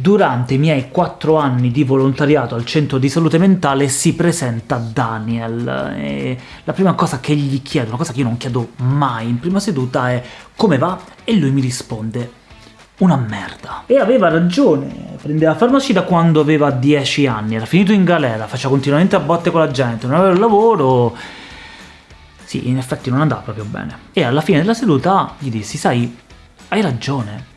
Durante i miei quattro anni di volontariato al centro di salute mentale si presenta Daniel, e la prima cosa che gli chiedo, una cosa che io non chiedo mai in prima seduta, è come va? E lui mi risponde una merda. E aveva ragione, prendeva farmaci da quando aveva 10 anni, era finito in galera, faceva continuamente a botte con la gente, non aveva il lavoro... Sì, in effetti non andava proprio bene. E alla fine della seduta gli dissi, sai, hai ragione,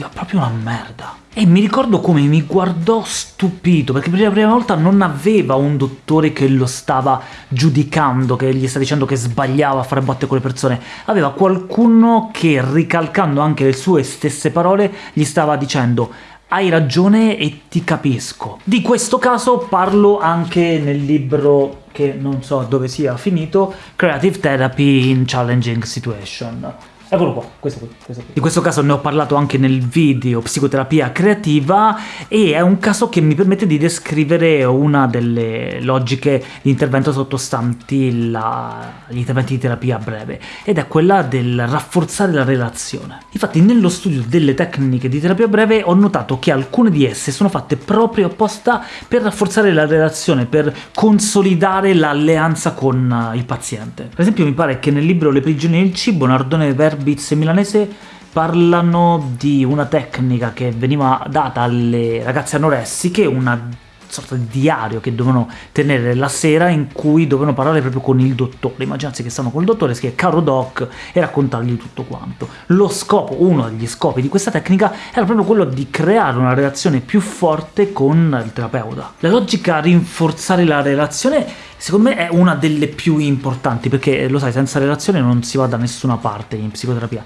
ti va proprio una merda. E mi ricordo come mi guardò stupito, perché per la prima volta non aveva un dottore che lo stava giudicando, che gli sta dicendo che sbagliava a fare botte con le persone, aveva qualcuno che, ricalcando anche le sue stesse parole, gli stava dicendo hai ragione e ti capisco. Di questo caso parlo anche nel libro che non so dove sia finito, Creative Therapy in Challenging Situation. Eccolo qua, questo qui, questo qui. In questo caso ne ho parlato anche nel video Psicoterapia creativa e è un caso che mi permette di descrivere una delle logiche di intervento sottostanti la... gli interventi di terapia breve, ed è quella del rafforzare la relazione. Infatti nello studio delle tecniche di terapia breve ho notato che alcune di esse sono fatte proprio apposta per rafforzare la relazione, per consolidare l'alleanza con il paziente. Per esempio mi pare che nel libro Le prigioni del cibo Nardone Verbi Beats milanese parlano di una tecnica che veniva data alle ragazze anoressiche, una sorta di diario che dovevano tenere la sera in cui dovevano parlare proprio con il dottore. Immaginate che stanno col dottore, scrive caro doc e raccontargli tutto quanto. Lo scopo, uno degli scopi di questa tecnica era proprio quello di creare una relazione più forte con il terapeuta. La logica a rinforzare la relazione secondo me è una delle più importanti, perché lo sai, senza relazione non si va da nessuna parte in psicoterapia.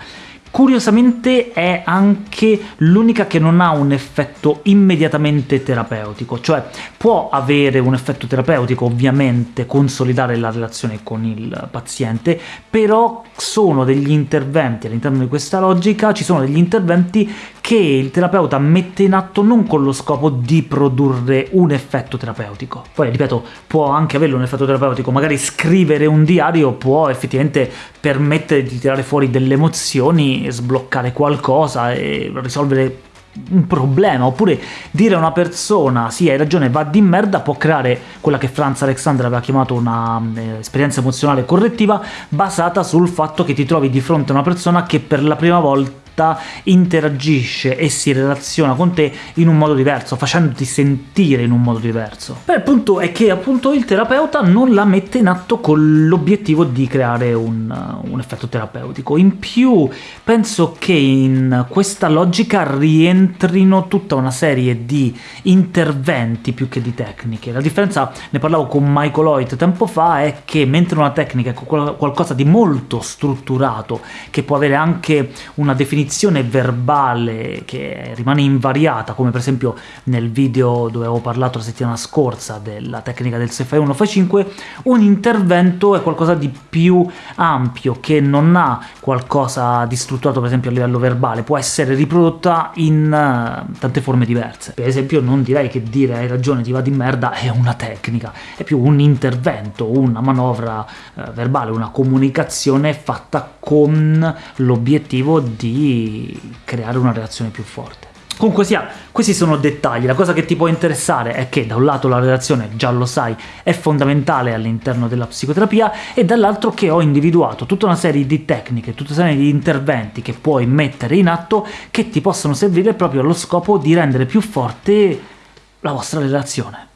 Curiosamente è anche l'unica che non ha un effetto immediatamente terapeutico, cioè può avere un effetto terapeutico, ovviamente, consolidare la relazione con il paziente, però sono degli interventi, all'interno di questa logica, ci sono degli interventi che il terapeuta mette in atto non con lo scopo di produrre un effetto terapeutico. Poi, ripeto, può anche avere un effetto terapeutico, magari scrivere un diario può effettivamente permettere di tirare fuori delle emozioni sbloccare qualcosa e risolvere un problema, oppure dire a una persona sì hai ragione va di merda può creare quella che Franz Alexander aveva chiamato una eh, emozionale correttiva basata sul fatto che ti trovi di fronte a una persona che per la prima volta volta interagisce e si relaziona con te in un modo diverso, facendoti sentire in un modo diverso. Beh, il punto è che appunto il terapeuta non la mette in atto con l'obiettivo di creare un, un effetto terapeutico. In più penso che in questa logica rientrino tutta una serie di interventi più che di tecniche. La differenza, ne parlavo con Michael Hoyt tempo fa, è che mentre una tecnica è qualcosa di molto strutturato, che può avere anche una definizione definizione verbale che rimane invariata, come per esempio nel video dove avevo parlato la settimana scorsa della tecnica del se fai 1 fai 5, un intervento è qualcosa di più ampio, che non ha qualcosa di strutturato per esempio a livello verbale, può essere riprodotta in uh, tante forme diverse. Per esempio non direi che dire hai ragione ti va di merda è una tecnica, è più un intervento, una manovra uh, verbale, una comunicazione fatta con l'obiettivo di creare una reazione più forte. Comunque sia, questi sono dettagli, la cosa che ti può interessare è che da un lato la relazione, già lo sai, è fondamentale all'interno della psicoterapia, e dall'altro che ho individuato tutta una serie di tecniche, tutta una serie di interventi che puoi mettere in atto che ti possono servire proprio allo scopo di rendere più forte la vostra relazione.